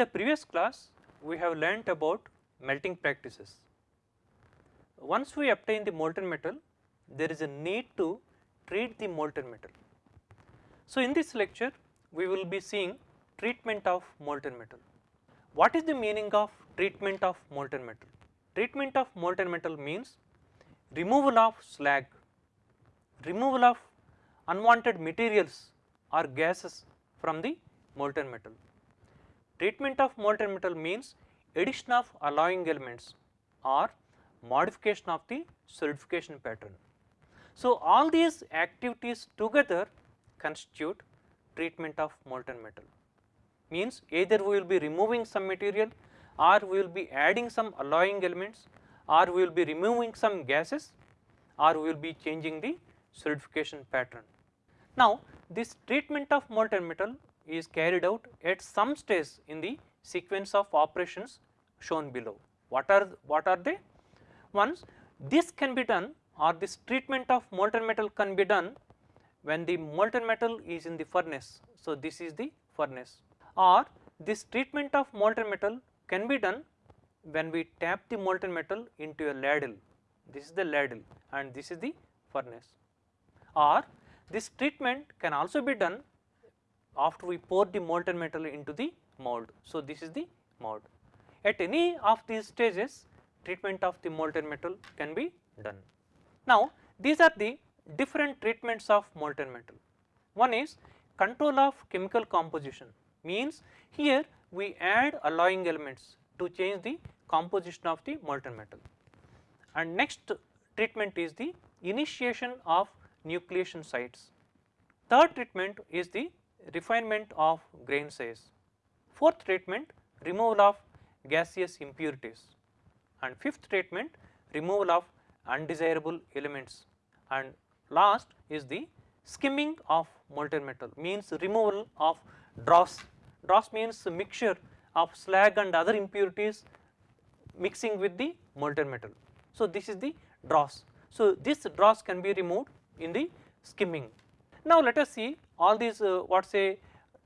the previous class we have learnt about melting practices. Once we obtain the molten metal there is a need to treat the molten metal. So, in this lecture we will be seeing treatment of molten metal. What is the meaning of treatment of molten metal? Treatment of molten metal means removal of slag, removal of unwanted materials or gases from the molten metal. Treatment of molten metal means addition of alloying elements or modification of the solidification pattern. So, all these activities together constitute treatment of molten metal means either we will be removing some material or we will be adding some alloying elements or we will be removing some gases or we will be changing the solidification pattern. Now, this treatment of molten metal is carried out at some stage in the sequence of operations shown below. What are, what are they? Once this can be done or this treatment of molten metal can be done when the molten metal is in the furnace. So, this is the furnace or this treatment of molten metal can be done when we tap the molten metal into a ladle. This is the ladle and this is the furnace or this treatment can also be done after we pour the molten metal into the mold. So, this is the mold. At any of these stages treatment of the molten metal can be done. Now, these are the different treatments of molten metal. One is control of chemical composition means here we add alloying elements to change the composition of the molten metal. And next treatment is the initiation of nucleation sites. Third treatment is the refinement of grain size. Fourth treatment removal of gaseous impurities and fifth treatment removal of undesirable elements and last is the skimming of molten metal means removal of dross. Dross means mixture of slag and other impurities mixing with the molten metal. So, this is the dross. So, this dross can be removed in the skimming. Now, let us see all these uh, what say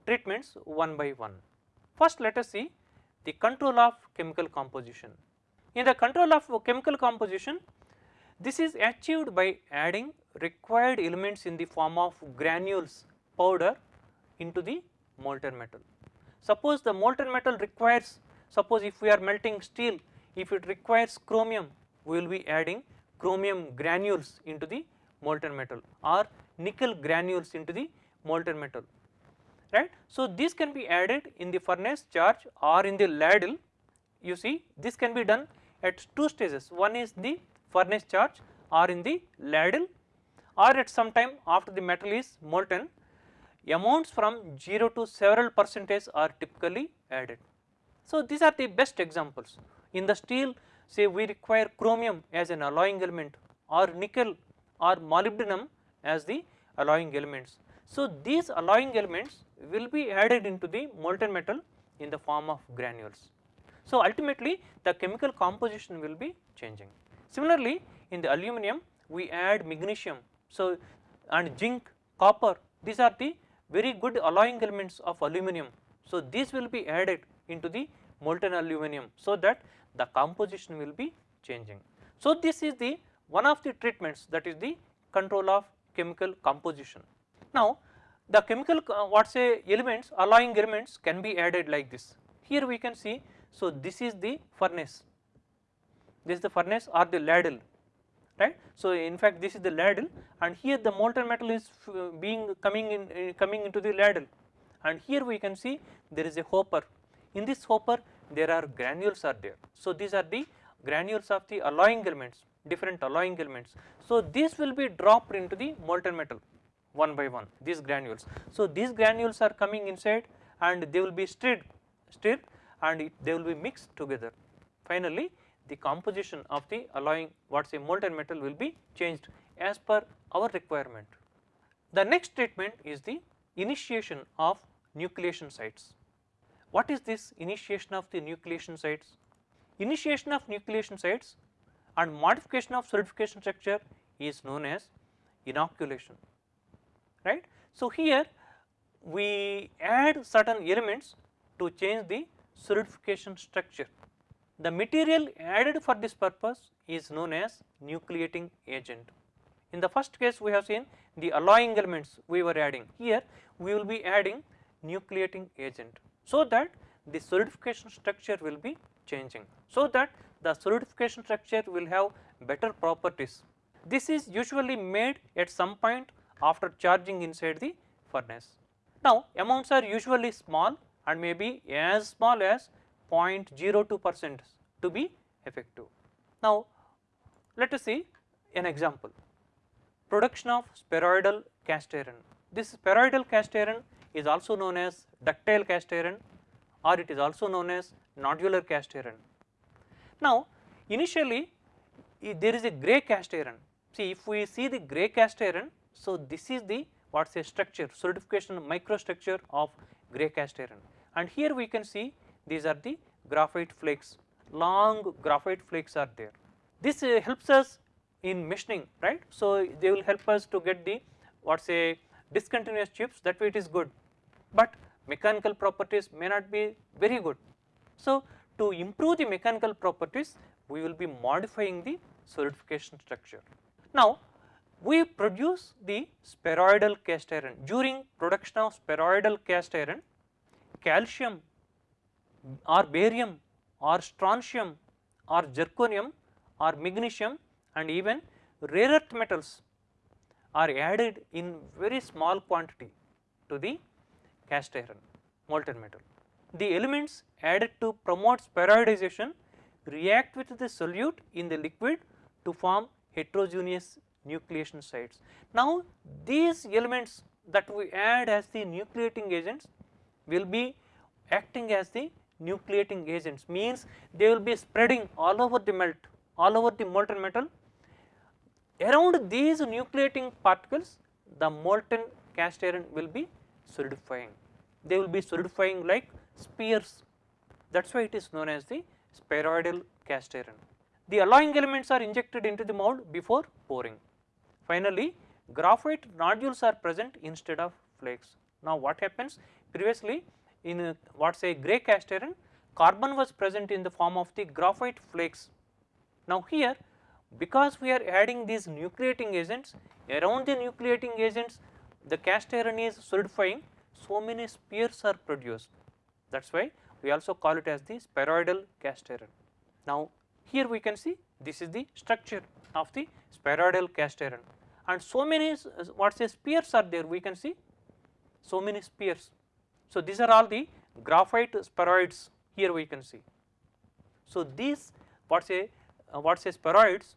treatments one by one. First, let us see the control of chemical composition. In the control of chemical composition, this is achieved by adding required elements in the form of granules powder into the molten metal. Suppose the molten metal requires, suppose if we are melting steel, if it requires chromium, we will be adding chromium granules into the molten metal or nickel granules into the molten metal, right. So, this can be added in the furnace charge or in the ladle, you see this can be done at two stages, one is the furnace charge or in the ladle or at some time after the metal is molten amounts from 0 to several percentage are typically added. So, these are the best examples in the steel say we require chromium as an alloying element or nickel or molybdenum as the alloying elements. So, these alloying elements will be added into the molten metal in the form of granules. So, ultimately the chemical composition will be changing. Similarly, in the aluminum we add magnesium. So, and zinc, copper these are the very good alloying elements of aluminum. So, these will be added into the molten aluminum so that the composition will be changing. So, this is the one of the treatments that is the control of chemical composition. Now, the chemical uh, what say elements alloying elements can be added like this. Here we can see, so this is the furnace this is the furnace or the ladle right. So, in fact this is the ladle and here the molten metal is being coming in uh, coming into the ladle and here we can see there is a hopper. In this hopper there are granules are there. So, these are the granules of the alloying elements different alloying elements. So, this will be dropped into the molten metal one by one these granules. So, these granules are coming inside and they will be stirred stirred and it, they will be mixed together. Finally, the composition of the alloying what say molten metal will be changed as per our requirement. The next treatment is the initiation of nucleation sites. What is this initiation of the nucleation sites? Initiation of nucleation sites and modification of solidification structure is known as inoculation right. So, here we add certain elements to change the solidification structure. The material added for this purpose is known as nucleating agent. In the first case we have seen the alloying elements we were adding, here we will be adding nucleating agent. So that the solidification structure will be changing, so that the solidification structure will have better properties. This is usually made at some point after charging inside the furnace. Now amounts are usually small and may be as small as 0.02 percent to be effective. Now let us see an example production of spheroidal cast iron. This spheroidal cast iron is also known as ductile cast iron or it is also known as nodular cast iron. Now initially there is a grey cast iron. See if we see the grey cast iron, so this is the what say structure solidification microstructure of grey cast iron and here we can see these are the graphite flakes, long graphite flakes are there. This uh, helps us in machining right. So they will help us to get the what say discontinuous chips that way it is good, but mechanical properties may not be very good. So to improve the mechanical properties we will be modifying the solidification structure. Now we produce the spheroidal cast iron during production of spheroidal cast iron calcium or barium or strontium or zirconium or magnesium and even rare earth metals are added in very small quantity to the cast iron molten metal. The elements added to promote spheroidization react with the solute in the liquid to form heterogeneous nucleation sites. Now these elements that we add as the nucleating agents will be acting as the nucleating agents means they will be spreading all over the melt all over the molten metal. Around these nucleating particles the molten cast iron will be solidifying, they will be solidifying like spears that is why it is known as the spheroidal cast iron. The alloying elements are injected into the mold before pouring. Finally, graphite nodules are present instead of flakes. Now what happens previously in uh, is a, what say grey cast iron carbon was present in the form of the graphite flakes. Now here because we are adding these nucleating agents around the nucleating agents the cast iron is solidifying so many spears are produced that is why we also call it as the spheroidal cast iron. Now here we can see this is the structure of the spheroidal cast iron and so many what say spears are there we can see so many spears so these are all the graphite spheroids here we can see. So these what say uh, what say spheroids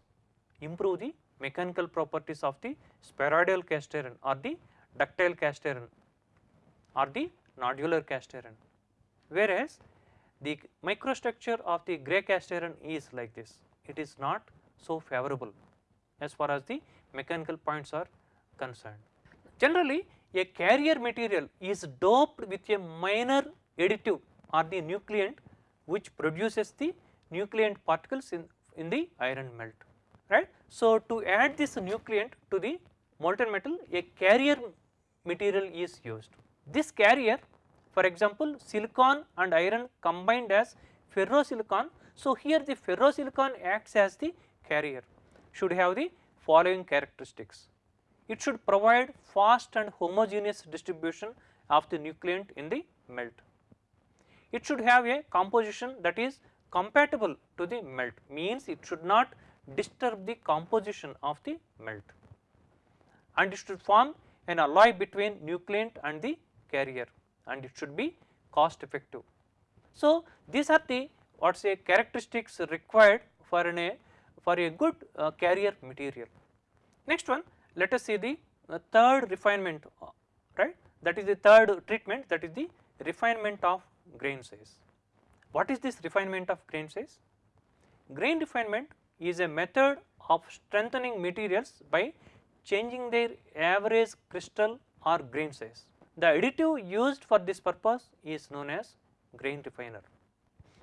improve the mechanical properties of the spheroidal cast iron or the ductile cast iron or the nodular cast iron. Whereas the microstructure of the grey cast iron is like this, it is not so favorable as far as the mechanical points are concerned. Generally a carrier material is doped with a minor additive or the nucleant which produces the nucleant particles in, in the iron melt right. So, to add this nucleant to the molten metal a carrier material is used. This carrier for example silicon and iron combined as ferrosilicon. So, here the ferrosilicon acts as the carrier should have the following characteristics it should provide fast and homogeneous distribution of the nucleant in the melt. It should have a composition that is compatible to the melt means it should not disturb the composition of the melt and it should form an alloy between nucleant and the carrier and it should be cost effective. So, these are the what say characteristics required for an for a good uh, carrier material. Next one let us see the uh, third refinement uh, right that is the third treatment that is the refinement of grain size. What is this refinement of grain size? Grain refinement is a method of strengthening materials by changing their average crystal or grain size. The additive used for this purpose is known as grain refiner.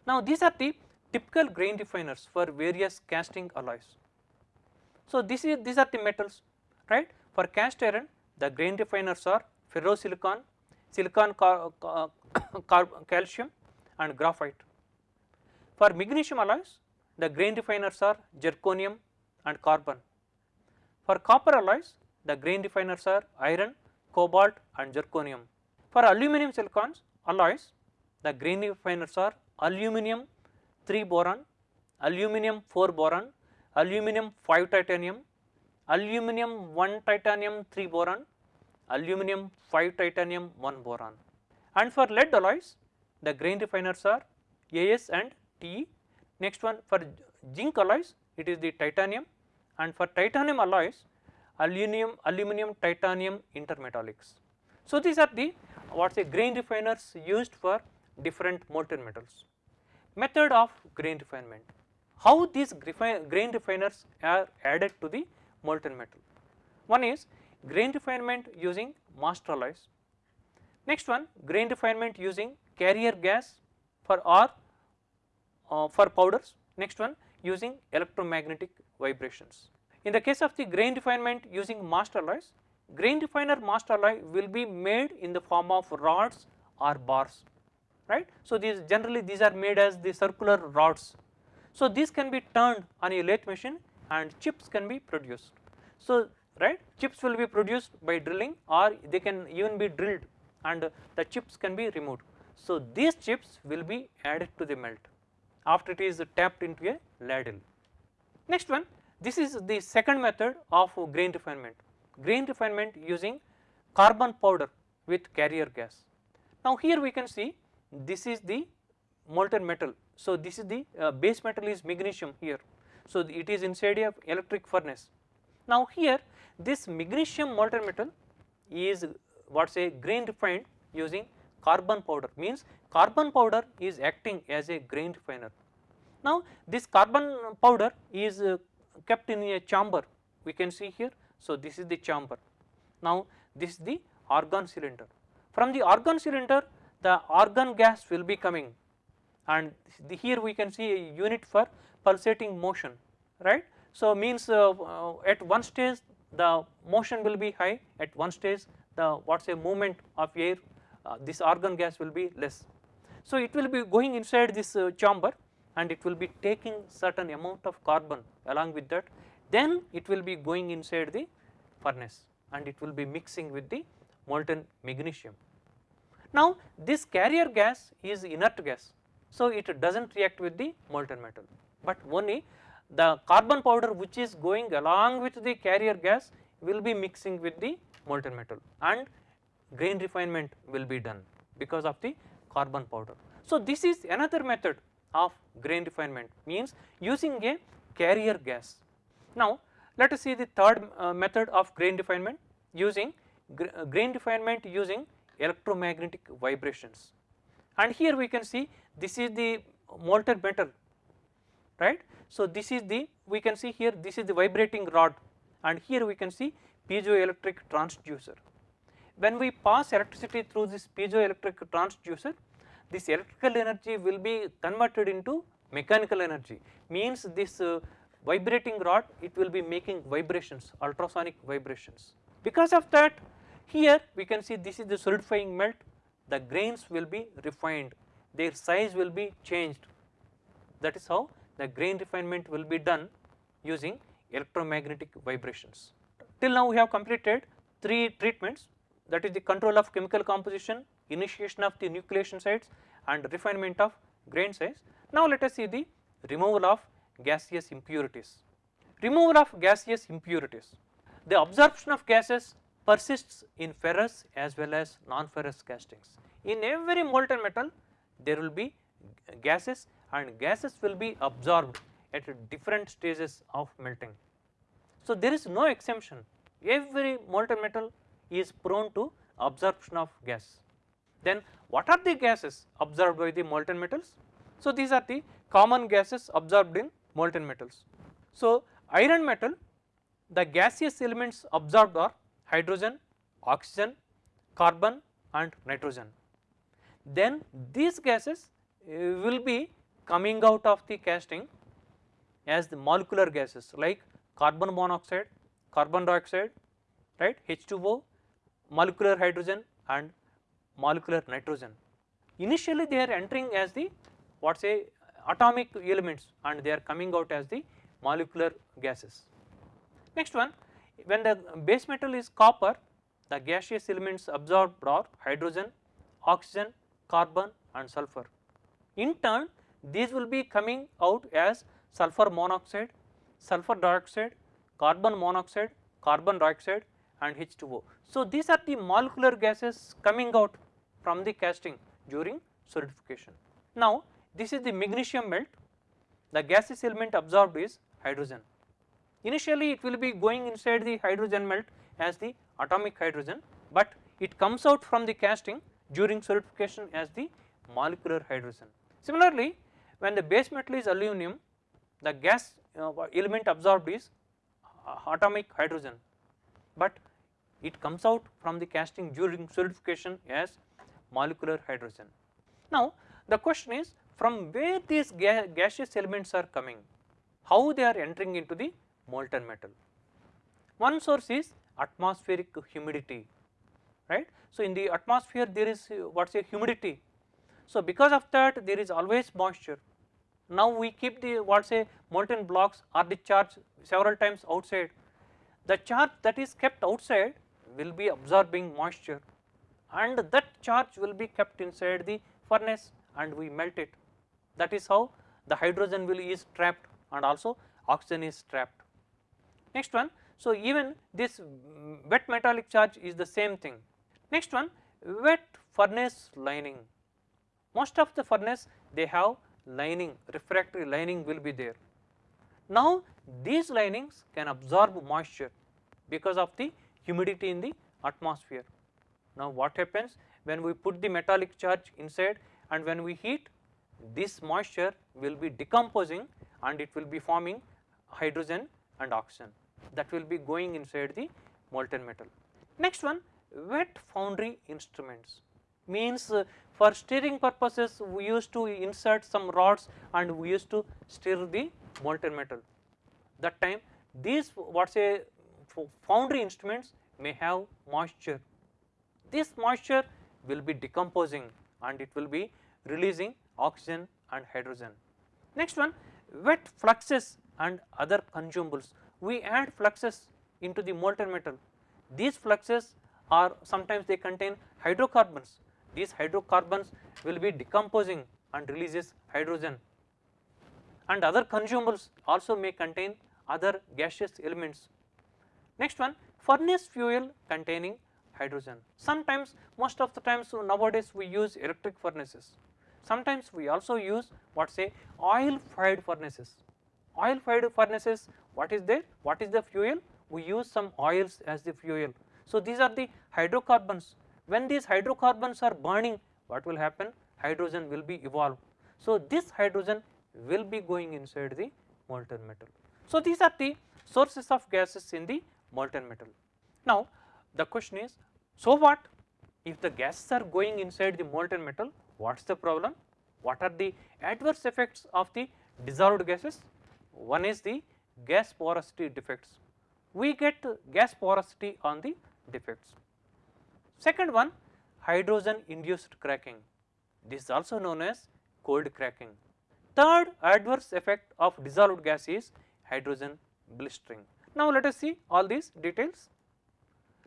Now these are the typical grain refiners for various casting alloys. So this is these are the metals right. For cast iron the grain refiners are ferrosilicon, silicon, car, calcium and graphite. For magnesium alloys, the grain refiners are zirconium and carbon. For copper alloys, the grain refiners are iron, cobalt and zirconium. For aluminum silicons alloys, the grain refiners are aluminum 3 boron, aluminum 4 boron, aluminum 5 titanium, aluminum 1 titanium 3 boron, aluminum 5 titanium 1 boron. And for lead alloys, the grain refiners are AS and TE. Next one for zinc alloys, it is the titanium and for titanium alloys, aluminum, aluminum titanium intermetallics. So, these are the what say grain refiners used for different molten metals. Method of grain refinement, how these grain refiners are added to the molten metal. One is grain refinement using master alloys. Next one grain refinement using carrier gas for or uh, for powders. Next one using electromagnetic vibrations. In the case of the grain refinement using master alloys, grain refiner master alloy will be made in the form of rods or bars, right. So, these generally these are made as the circular rods. So, these can be turned on a lathe machine and chips can be produced. So, right chips will be produced by drilling or they can even be drilled and the chips can be removed. So, these chips will be added to the melt after it is tapped into a ladle. Next one this is the second method of grain refinement, grain refinement using carbon powder with carrier gas. Now here we can see this is the molten metal. So this is the uh, base metal is magnesium here. So it is inside a electric furnace. Now here this magnesium molten metal is what say grain refined using carbon powder means carbon powder is acting as a grain refiner. Now this carbon powder is uh, kept in a chamber we can see here. So, this is the chamber. Now, this is the argon cylinder. From the argon cylinder the argon gas will be coming and the, here we can see a unit for pulsating motion right. So, means uh, uh, at one stage the motion will be high at one stage the what say movement of air uh, this argon gas will be less. So, it will be going inside this uh, chamber and it will be taking certain amount of carbon along with that then it will be going inside the furnace and it will be mixing with the molten magnesium. Now this carrier gas is inert gas so it does not react with the molten metal but only the carbon powder which is going along with the carrier gas will be mixing with the molten metal and grain refinement will be done because of the carbon powder. So this is another method of grain refinement means using a carrier gas. Now let us see the third uh, method of grain refinement using gr uh, grain refinement using electromagnetic vibrations and here we can see this is the molten metal right. So this is the we can see here this is the vibrating rod and here we can see piezoelectric transducer. When we pass electricity through this piezoelectric transducer this electrical energy will be converted into mechanical energy. Means this uh, vibrating rod it will be making vibrations ultrasonic vibrations. Because of that here we can see this is the solidifying melt. The grains will be refined. Their size will be changed. That is how the grain refinement will be done using electromagnetic vibrations. Till now we have completed three treatments. That is the control of chemical composition, initiation of the nucleation sites and refinement of grain size. Now let us see the removal of gaseous impurities. Removal of gaseous impurities. The absorption of gases persists in ferrous as well as non-ferrous castings. In every molten metal there will be gases and gases will be absorbed at different stages of melting. So there is no exemption every molten metal is prone to absorption of gas. Then what are the gases absorbed by the molten metals? So these are the common gases absorbed in molten metals. So iron metal the gaseous elements absorbed are hydrogen, oxygen, carbon and nitrogen. Then these gases uh, will be coming out of the casting as the molecular gases like carbon monoxide, carbon dioxide, right H2O, molecular hydrogen and molecular nitrogen. Initially they are entering as the what say atomic elements and they are coming out as the molecular gases. Next one when the base metal is copper the gaseous elements absorbed are hydrogen, oxygen, carbon and sulfur. In turn these will be coming out as sulfur monoxide, sulfur dioxide, carbon monoxide, carbon dioxide and H2O. So these are the molecular gases coming out from the casting during solidification. Now this is the magnesium melt, the gaseous element absorbed is hydrogen. Initially it will be going inside the hydrogen melt as the atomic hydrogen, but it comes out from the casting during solidification as the molecular hydrogen. Similarly, when the base metal is aluminum, the gas uh, element absorbed is uh, atomic hydrogen, but it comes out from the casting during solidification as molecular hydrogen. Now the question is from where these ga gaseous elements are coming, how they are entering into the molten metal. One source is atmospheric humidity, right. So in the atmosphere there is uh, what is a humidity. So because of that there is always moisture. Now we keep the what say molten blocks or the charge several times outside. The charge that is kept outside will be absorbing moisture and that charge will be kept inside the furnace and we melt it. That is how the hydrogen will is trapped and also oxygen is trapped. Next one, so even this wet metallic charge is the same thing. Next one, wet furnace lining. Most of the furnace they have lining, refractory lining will be there. Now these linings can absorb moisture because of the humidity in the atmosphere. Now what happens when we put the metallic charge inside and when we heat this moisture will be decomposing and it will be forming hydrogen and oxygen that will be going inside the molten metal. Next one wet foundry instruments means uh, for stirring purposes we used to insert some rods and we used to stir the molten metal. That time these what say foundry instruments may have moisture. This moisture will be decomposing and it will be releasing oxygen and hydrogen. Next one wet fluxes and other consumables. We add fluxes into the molten metal. These fluxes are sometimes they contain hydrocarbons. These hydrocarbons will be decomposing and releases hydrogen and other consumables also may contain other gaseous elements. Next one furnace fuel containing hydrogen. Sometimes most of the times so nowadays we use electric furnaces. Sometimes we also use what say oil fired furnaces. Oil fired furnaces what is there? What is the fuel? We use some oils as the fuel. So these are the hydrocarbons. When these hydrocarbons are burning what will happen? Hydrogen will be evolved. So this hydrogen will be going inside the molten metal. So these are the sources of gases in the molten metal. Now the question is so what if the gases are going inside the molten metal what is the problem? What are the adverse effects of the dissolved gases? One is the gas porosity defects. We get gas porosity on the defects. Second one hydrogen induced cracking. This is also known as cold cracking. Third adverse effect of dissolved gas is hydrogen blistering. Now let us see all these details.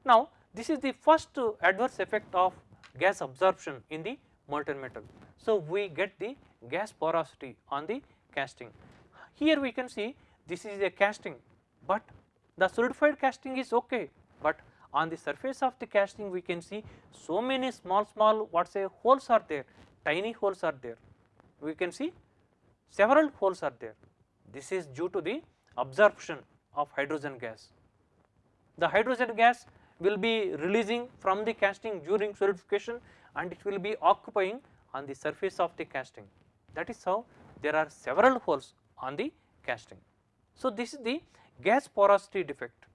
Now this is the first adverse effect of gas absorption in the molten metal. So we get the gas porosity on the casting. Here we can see this is a casting but the solidified casting is okay but on the surface of the casting we can see so many small small what say holes are there tiny holes are there we can see several holes are there this is due to the absorption of hydrogen gas. The hydrogen gas will be releasing from the casting during solidification and it will be occupying on the surface of the casting that is how there are several holes on the casting. So this is the gas porosity defect.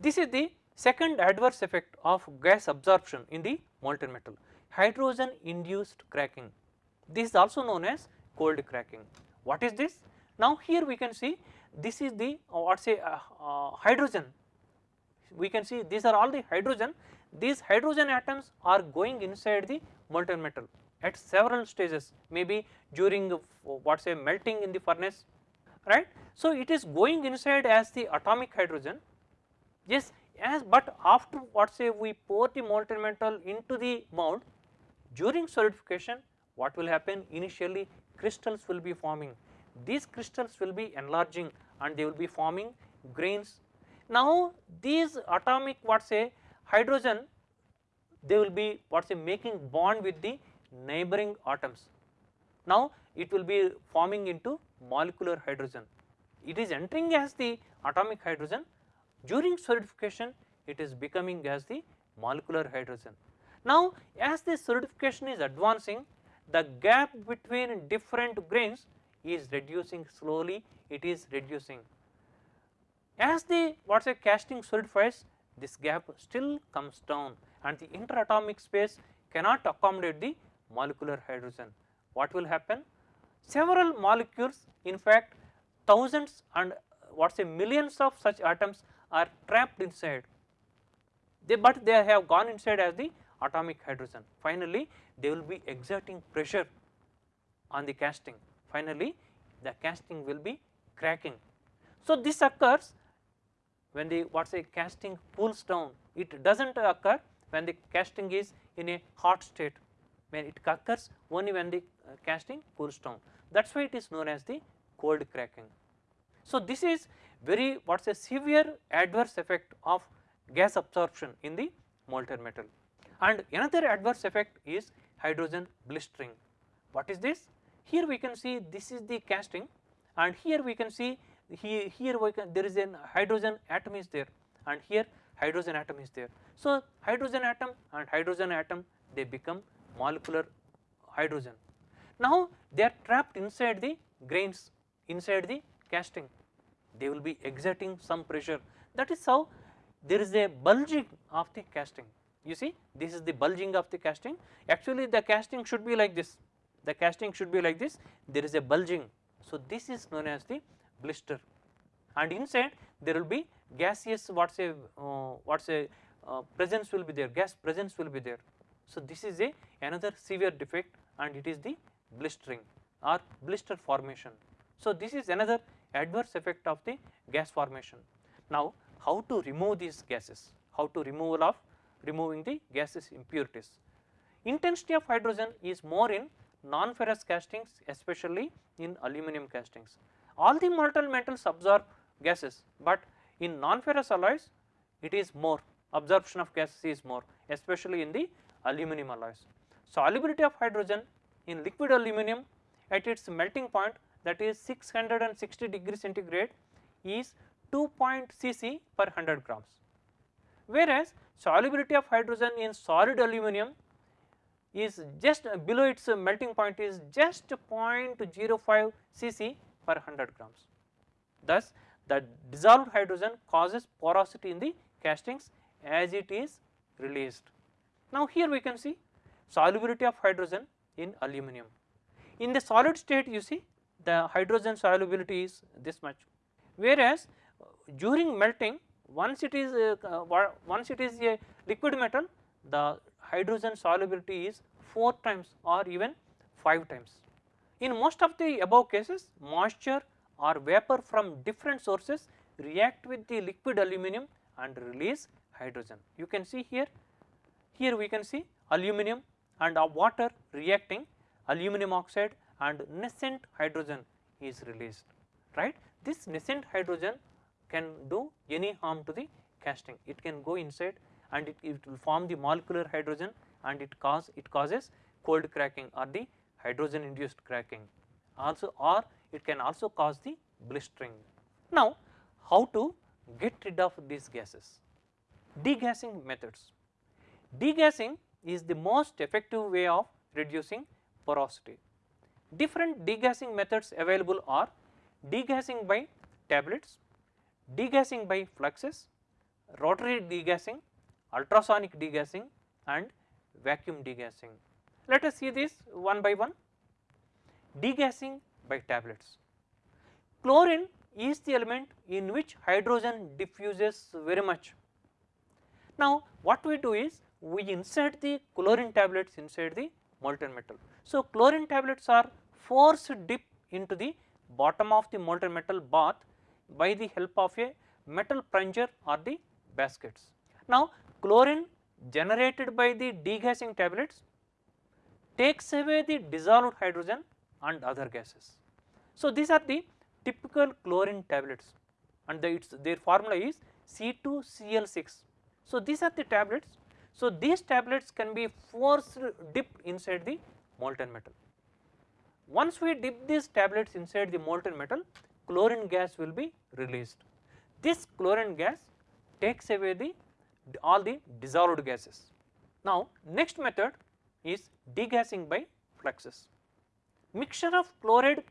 This is the second adverse effect of gas absorption in the molten metal hydrogen induced cracking. This is also known as cold cracking. What is this? Now here we can see this is the uh, what say uh, uh, hydrogen we can see these are all the hydrogen these hydrogen atoms are going inside the molten metal at several stages maybe during what say melting in the furnace right. So, it is going inside as the atomic hydrogen yes as but after what say we pour the molten metal into the mold during solidification what will happen initially crystals will be forming these crystals will be enlarging and they will be forming grains. Now these atomic what say hydrogen they will be what say making bond with the neighboring atoms. Now it will be forming into molecular hydrogen. It is entering as the atomic hydrogen during solidification it is becoming as the molecular hydrogen. Now as the solidification is advancing the gap between different grains is reducing slowly it is reducing. As the what say casting solidifies this gap still comes down and the interatomic space cannot accommodate the molecular hydrogen. What will happen? Several molecules in fact thousands and uh, what say millions of such atoms are trapped inside they but they have gone inside as the atomic hydrogen. Finally, they will be exerting pressure on the casting finally the casting will be cracking. So, this occurs when the what say casting cools down it does not occur when the casting is in a hot state when it occurs only when the uh, casting cools down that is why it is known as the cold cracking. So, this is very what is a severe adverse effect of gas absorption in the molten metal and another adverse effect is hydrogen blistering. What is this? Here we can see this is the casting and here we can see here, here can there is an hydrogen atom is there and here hydrogen atom is there. So, hydrogen atom and hydrogen atom they become molecular hydrogen. Now, they are trapped inside the grains inside the casting they will be exerting some pressure that is how there is a bulging of the casting you see this is the bulging of the casting actually the casting should be like this the casting should be like this there is a bulging. So, this is known as the blister and inside there will be gaseous what say uh, what say uh, presence will be there gas presence will be there. So, this is a another severe defect and it is the blistering or blister formation. So, this is another adverse effect of the gas formation. Now, how to remove these gases, how to removal of removing the gases impurities. Intensity of hydrogen is more in non-ferrous castings especially in aluminum castings. All the molten metals absorb gases, but in non-ferrous alloys it is more absorption of gases is more especially in the aluminum alloys. Solubility of hydrogen in liquid aluminum at its melting point that is 660 degree centigrade is 2 cc per 100 grams, whereas solubility of hydrogen in solid aluminum is just below its melting point is just 0.05 cc per 100 grams. Thus, the dissolved hydrogen causes porosity in the castings as it is released. Now, here we can see solubility of hydrogen in aluminum. In the solid state you see the hydrogen solubility is this much, whereas during melting once it is uh, once it is a liquid metal the hydrogen solubility is 4 times or even 5 times. In most of the above cases moisture or vapor from different sources react with the liquid aluminum and release hydrogen. You can see here, here we can see aluminum and water reacting aluminum oxide and nascent hydrogen is released right. This nascent hydrogen can do any harm to the casting, it can go inside and it, it will form the molecular hydrogen and it cause it causes cold cracking or the hydrogen induced cracking also or it can also cause the blistering. Now, how to get rid of these gases? Degassing methods. Degassing is the most effective way of reducing porosity. Different degassing methods available are degassing by tablets, degassing by fluxes, rotary degassing, ultrasonic degassing and vacuum degassing. Let us see this one by one. Degassing by tablets. Chlorine is the element in which hydrogen diffuses very much. Now what we do is we insert the chlorine tablets inside the molten metal. So chlorine tablets are forced dip into the bottom of the molten metal bath by the help of a metal plunger or the baskets. Now chlorine generated by the degassing tablets takes away the dissolved hydrogen and other gases. So these are the typical chlorine tablets and the, their formula is C2Cl6. So these are the tablets. So these tablets can be forced dipped inside the molten metal. Once we dip these tablets inside the molten metal, chlorine gas will be released. This chlorine gas takes away the all the dissolved gases. Now next method is degassing by fluxes. Mixture of chloride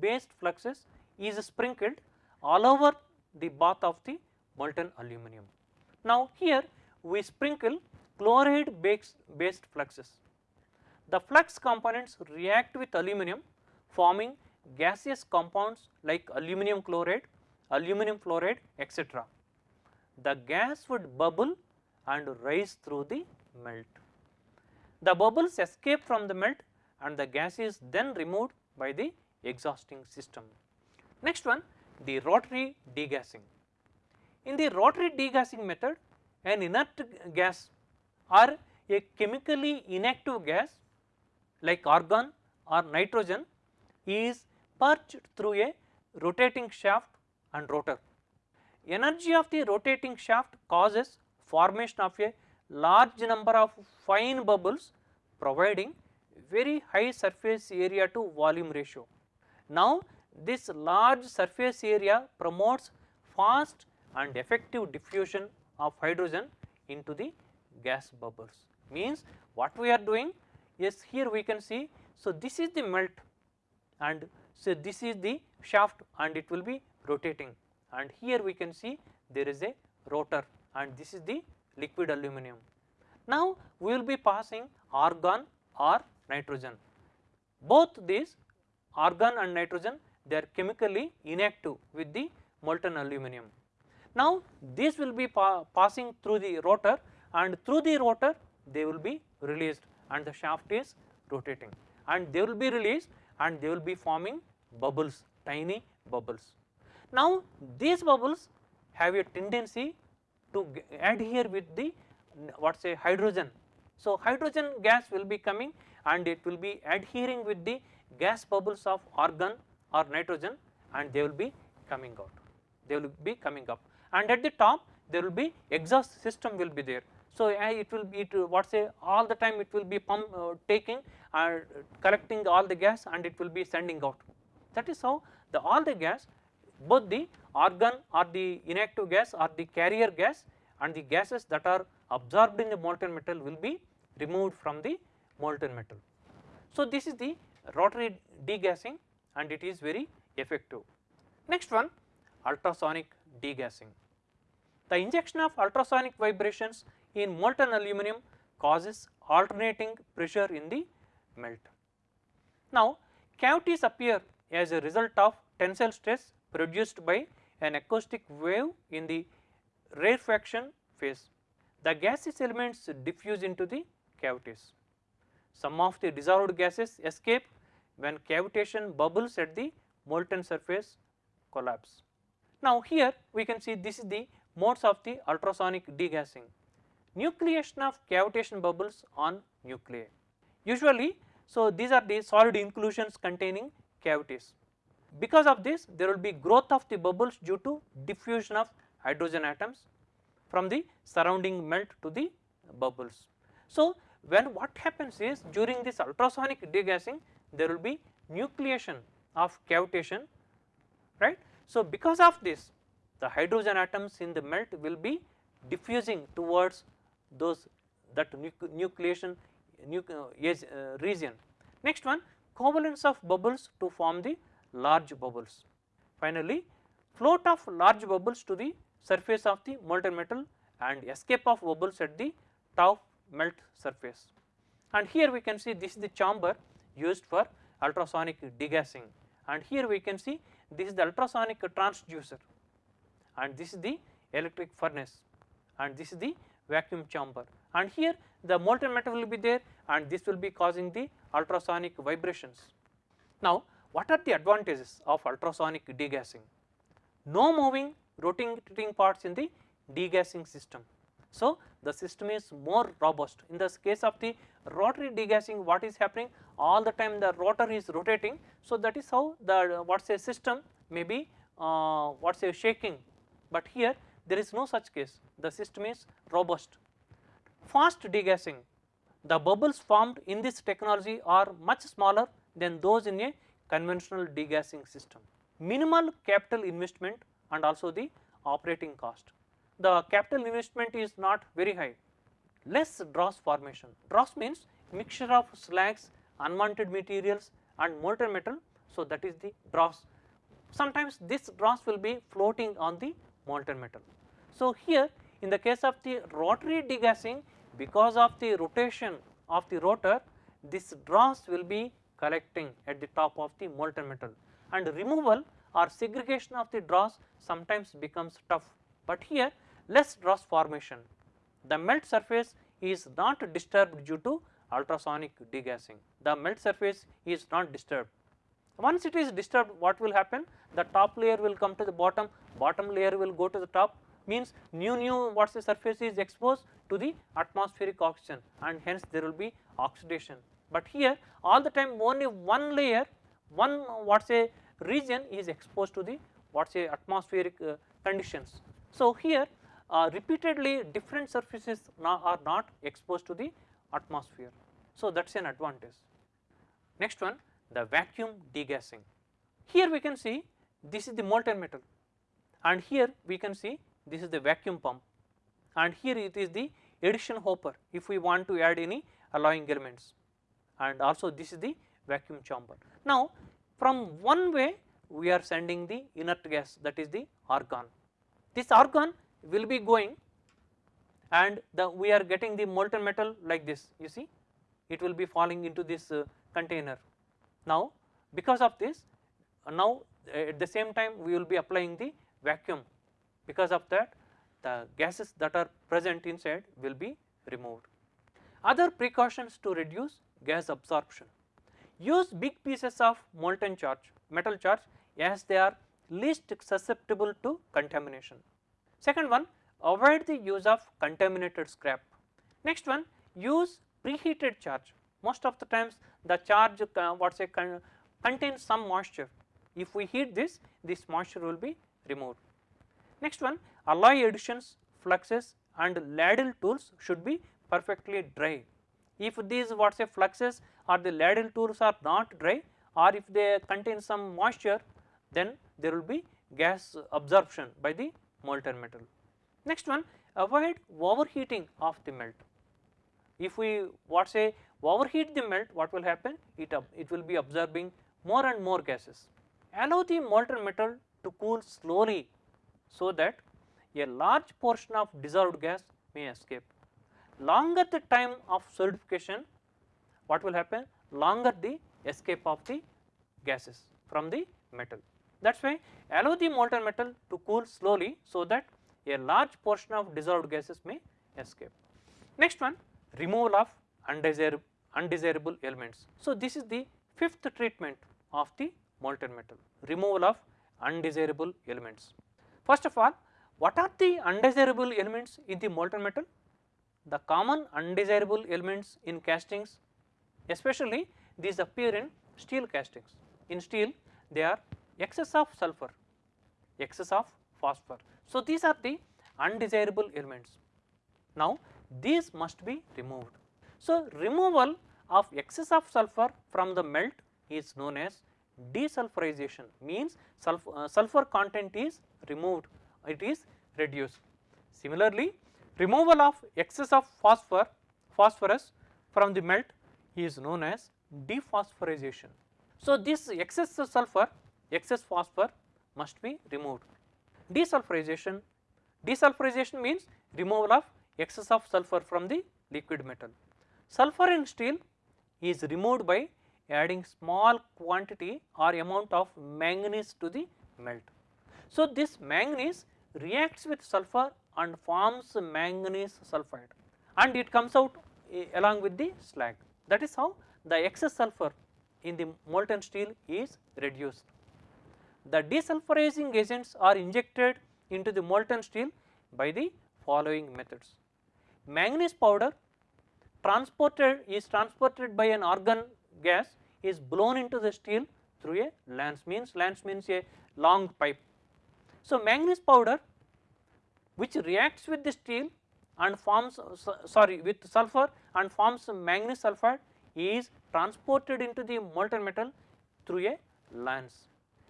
based fluxes is sprinkled all over the bath of the molten aluminum. Now here we sprinkle chloride based, based fluxes. The flux components react with aluminum forming gaseous compounds like aluminum chloride, aluminum fluoride etc. The gas would bubble and rise through the melt. The bubbles escape from the melt and the gas is then removed by the exhausting system. Next one the rotary degassing. In the rotary degassing method an inert gas or a chemically inactive gas like argon or nitrogen is purged through a rotating shaft and rotor. Energy of the rotating shaft causes formation of a large number of fine bubbles providing very high surface area to volume ratio. Now this large surface area promotes fast and effective diffusion of hydrogen into the gas bubbles means what we are doing is here we can see so this is the melt and so this is the shaft and it will be rotating and here we can see there is a rotor and this is the liquid aluminum. Now we will be passing argon or nitrogen both these argon and nitrogen they are chemically inactive with the molten aluminum. Now this will be pa passing through the rotor and through the rotor they will be released and the shaft is rotating and they will be released and they will be forming bubbles tiny bubbles. Now these bubbles have a tendency to adhere with the what say hydrogen. So hydrogen gas will be coming and it will be adhering with the gas bubbles of argon or nitrogen and they will be coming out, they will be coming up and at the top there will be exhaust system will be there. So it will be what say all the time it will be pump uh, taking and collecting all the gas and it will be sending out. That is how the all the gas both the argon or the inactive gas or the carrier gas and the gases that are absorbed in the molten metal will be removed from the molten metal. So this is the rotary degassing and it is very effective. Next one ultrasonic degassing. The injection of ultrasonic vibrations in molten aluminum causes alternating pressure in the melt. Now cavities appear as a result of tensile stress produced by an acoustic wave in the rarefaction phase. The gaseous elements diffuse into the cavities. Some of the dissolved gases escape when cavitation bubbles at the molten surface collapse. Now here we can see this is the modes of the ultrasonic degassing. Nucleation of cavitation bubbles on nuclei. Usually so these are the solid inclusions containing cavities. Because of this there will be growth of the bubbles due to diffusion of hydrogen atoms from the surrounding melt to the bubbles. So when what happens is during this ultrasonic degassing there will be nucleation of cavitation right. So because of this the hydrogen atoms in the melt will be diffusing towards those that nucleation nuc uh, region. Next one coalescence of bubbles to form the large bubbles. Finally float of large bubbles to the surface of the molten metal and escape of bubbles at the top melt surface. And here we can see this is the chamber used for ultrasonic degassing and here we can see this is the ultrasonic transducer and this is the electric furnace and this is the vacuum chamber and here the molten metal will be there and this will be causing the ultrasonic vibrations. Now what are the advantages of ultrasonic degassing? No moving rotating parts in the degassing system. So the system is more robust in the case of the rotary degassing what is happening all the time the rotor is rotating. So that is how the what say system may be uh, what say shaking but here there is no such case the system is robust. Fast degassing the bubbles formed in this technology are much smaller than those in a conventional degassing system. Minimal capital investment and also the operating cost. The capital investment is not very high, less dross formation. Dross means mixture of slags, unwanted materials and molten metal. So, that is the dross. Sometimes this dross will be floating on the molten metal. So, here in the case of the rotary degassing because of the rotation of the rotor this dross will be collecting at the top of the molten metal and removal or segregation of the dross sometimes becomes tough, but here less dross formation. The melt surface is not disturbed due to ultrasonic degassing, the melt surface is not disturbed. Once it is disturbed what will happen? The top layer will come to the bottom, bottom layer will go to the top means new new what is the surface is exposed to the atmospheric oxygen and hence there will be oxidation. But here all the time only one layer one what say region is exposed to the what say atmospheric uh, conditions. So here uh, repeatedly different surfaces are not exposed to the atmosphere. So that is an advantage. Next one the vacuum degassing. Here we can see this is the molten metal and here we can see this is the vacuum pump and here it is the addition hopper if we want to add any alloying elements and also this is the vacuum chamber. Now from one way we are sending the inert gas that is the argon. This argon will be going and the we are getting the molten metal like this you see it will be falling into this uh, container. Now because of this uh, now at the same time we will be applying the vacuum because of that the gases that are present inside will be removed. Other precautions to reduce gas absorption. Use big pieces of molten charge, metal charge as they are least susceptible to contamination. Second one, avoid the use of contaminated scrap. Next one, use preheated charge. Most of the times the charge uh, what say con contains some moisture. If we heat this, this moisture will be removed. Next one alloy additions, fluxes and ladle tools should be perfectly dry. If these what say fluxes or the ladle tools are not dry or if they contain some moisture then there will be gas absorption by the molten metal. Next one avoid overheating of the melt. If we what say overheat the melt what will happen it, it will be absorbing more and more gases. Allow the molten metal to cool slowly so that a large portion of dissolved gas may escape. Longer the time of solidification what will happen longer the escape of the gases from the metal. That is why allow the molten metal to cool slowly so that a large portion of dissolved gases may escape. Next one removal of undesirable, undesirable elements. So this is the fifth treatment of the molten metal removal of undesirable elements. First of all, what are the undesirable elements in the molten metal? The common undesirable elements in castings especially these appear in steel castings. In steel they are excess of sulfur, excess of phosphor. So, these are the undesirable elements. Now, these must be removed. So, removal of excess of sulfur from the melt is known as desulfurization means sulfur, uh, sulfur content is removed it is reduced. Similarly, removal of excess of phosphor phosphorus from the melt is known as dephosphorization. So, this excess sulfur excess phosphor must be removed. Desulfurization desulfurization means removal of excess of sulfur from the liquid metal. Sulfur in steel is removed by adding small quantity or amount of manganese to the melt. So, this manganese reacts with sulfur and forms manganese sulphide and it comes out eh, along with the slag. That is how the excess sulfur in the molten steel is reduced. The desulfurizing agents are injected into the molten steel by the following methods. Manganese powder transported is transported by an argon gas is blown into the steel through a lance means lance means a long pipe. So, manganese powder which reacts with the steel and forms sorry with sulfur and forms manganese sulphide is transported into the molten metal through a lance.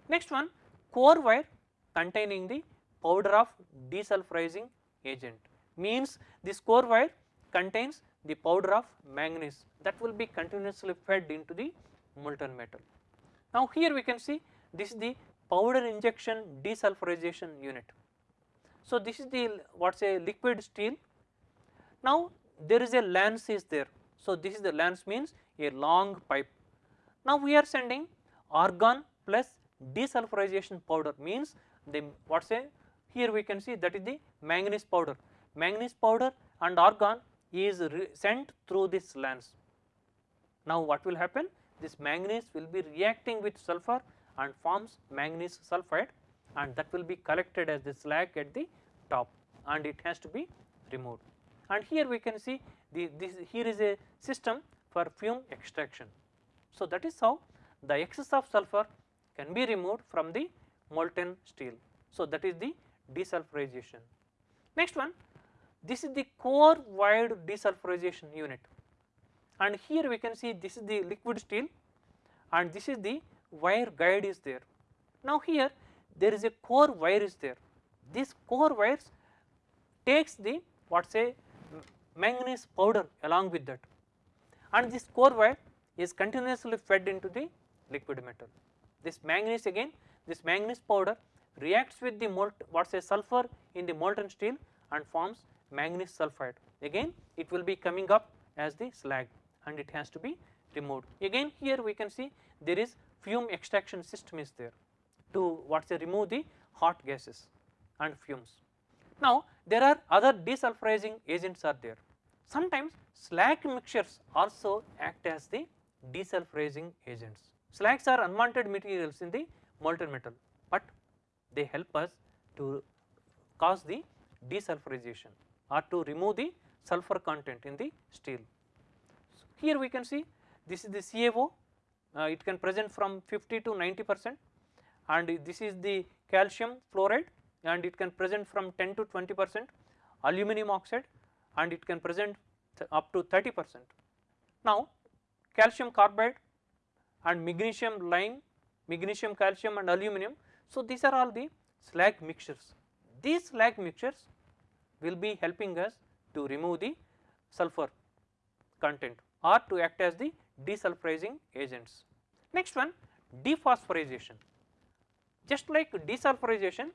Next one core wire containing the powder of desulfurizing agent means this core wire contains the powder of manganese that will be continuously fed into the molten metal. Now here we can see this is the powder injection desulfurization unit. So this is the what say liquid steel. Now there is a lance is there. So this is the lance means a long pipe. Now we are sending argon plus desulfurization powder means the what say here we can see that is the manganese powder. Manganese powder and argon is sent through this lance. Now what will happen? This manganese will be reacting with sulfur and forms manganese sulphide and that will be collected as the slag at the top and it has to be removed. And here we can see the, this here is a system for fume extraction. So that is how the excess of sulfur can be removed from the molten steel. So that is the desulfurization. Next one this is the core wired desulfurization unit and here we can see this is the liquid steel and this is the wire guide is there. Now here there is a core wire is there. This core wires takes the what say manganese powder along with that and this core wire is continuously fed into the liquid metal. This manganese again this manganese powder reacts with the molt what say sulfur in the molten steel and forms manganese sulphide again it will be coming up as the slag and it has to be removed. Again here we can see there is fume extraction system is there to what say remove the hot gases and fumes. Now there are other desulfurizing agents are there. Sometimes slag mixtures also act as the desulfurizing agents. Slags are unwanted materials in the molten metal, but they help us to cause the desulfurization or to remove the sulfur content in the steel. So, here we can see this is the CaO uh, it can present from 50 to 90 percent and this is the calcium fluoride and it can present from 10 to 20 percent aluminum oxide and it can present up to 30 percent. Now calcium carbide and magnesium lime, magnesium calcium and aluminum. So these are all the slag mixtures. These slag mixtures will be helping us to remove the sulfur content or to act as the desulfurizing agents. Next one dephosphorization. Just like desulfurization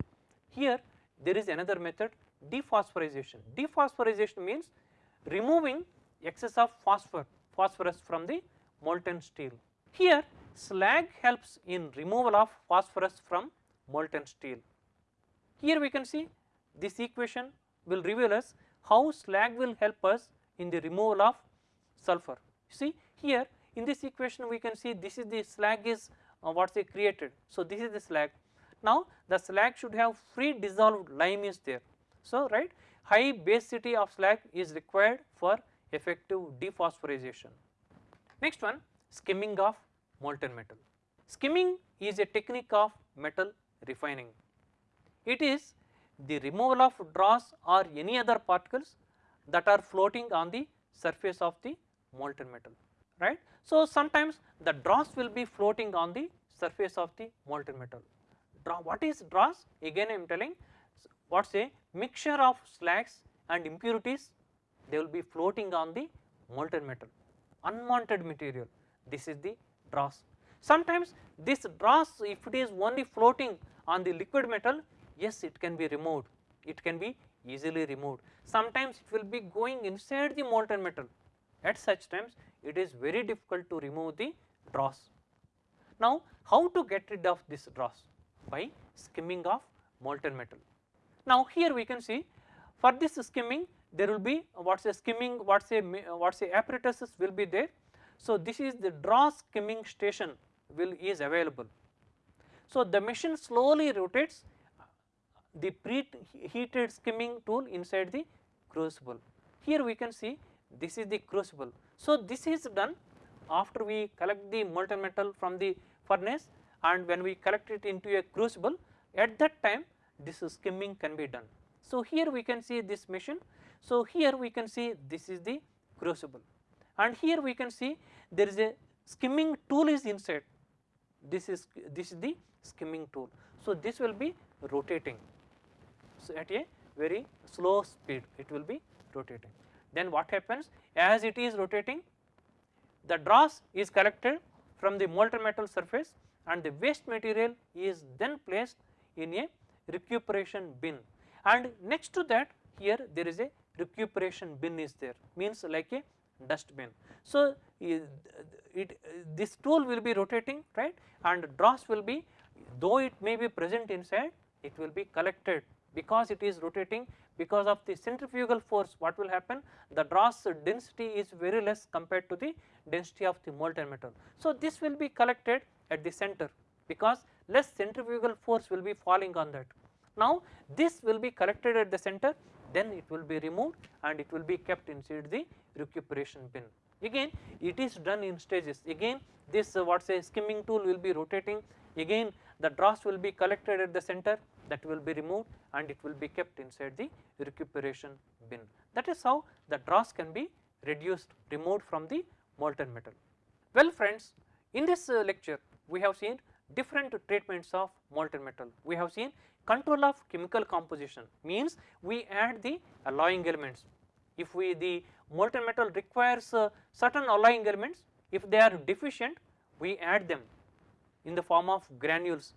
here there is another method dephosphorylation. Dephosphorylation means removing excess of phosphor phosphorus from the molten steel. Here slag helps in removal of phosphorus from molten steel. Here we can see this equation will reveal us how slag will help us in the removal of sulfur. See here in this equation we can see this is the slag is uh, what say created. So this is the slag. Now the slag should have free dissolved lime is there. So right high basicity of slag is required for effective dephosphorization. Next one skimming of molten metal. Skimming is a technique of metal refining. It is the removal of dross or any other particles that are floating on the surface of the molten metal right. So, sometimes the dross will be floating on the surface of the molten metal. What is dross? Again I am telling what is a mixture of slags and impurities they will be floating on the molten metal unwanted material this is the dross. Sometimes this dross if it is only floating on the liquid metal yes it can be removed it can be easily removed. Sometimes it will be going inside the molten metal at such times it is very difficult to remove the dross. Now how to get rid of this dross? By skimming of molten metal. Now here we can see for this skimming there will be what say skimming what say what say apparatus will be there. So this is the draw skimming station will is available. So the machine slowly rotates the preheated skimming tool inside the crucible. Here we can see this is the crucible. So this is done after we collect the molten metal from the furnace and when we collect it into a crucible at that time this is skimming can be done. So here we can see this machine. So here we can see this is the crucible and here we can see there is a skimming tool is inside this is this is the skimming tool. So this will be rotating so at a very slow speed it will be rotating. Then what happens as it is rotating the dross is collected from the molten metal surface and the waste material is then placed in a recuperation bin. And next to that here there is a recuperation bin is there. Means like a dust bin. So, it this tool will be rotating right? And dross will be though it may be present inside it will be collected. Because it is rotating because of the centrifugal force what will happen? The dross density is very less compared to the density of the molten metal. So, this will be collected at the center. Because less centrifugal force will be falling on that. Now, this will be collected at the center then it will be removed and it will be kept inside the recuperation bin. Again it is done in stages again this uh, what say skimming tool will be rotating again the dross will be collected at the center that will be removed and it will be kept inside the recuperation bin. That is how the dross can be reduced removed from the molten metal. Well friends in this uh, lecture we have seen different treatments of molten metal. We have seen control of chemical composition means we add the alloying elements. If we the molten metal requires uh, certain alloying elements if they are deficient we add them in the form of granules.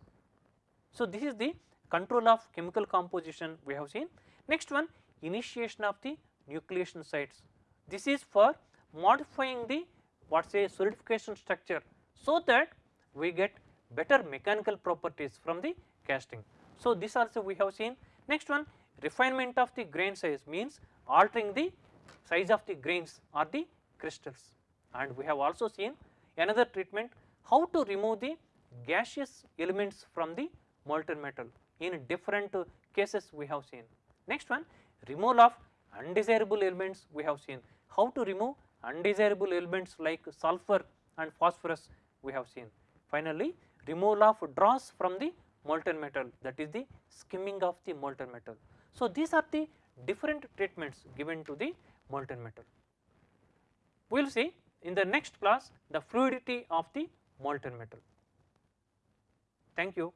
So this is the control of chemical composition we have seen. Next one initiation of the nucleation sites. This is for modifying the what say solidification structure so that we get better mechanical properties from the casting. So, this also we have seen. Next one refinement of the grain size means altering the size of the grains or the crystals and we have also seen another treatment how to remove the gaseous elements from the molten metal in different cases we have seen. Next one removal of undesirable elements we have seen how to remove undesirable elements like sulfur and phosphorus we have seen. Finally, removal of dross from the molten metal that is the skimming of the molten metal. So, these are the different treatments given to the molten metal. We will see in the next class the fluidity of the molten metal. Thank you.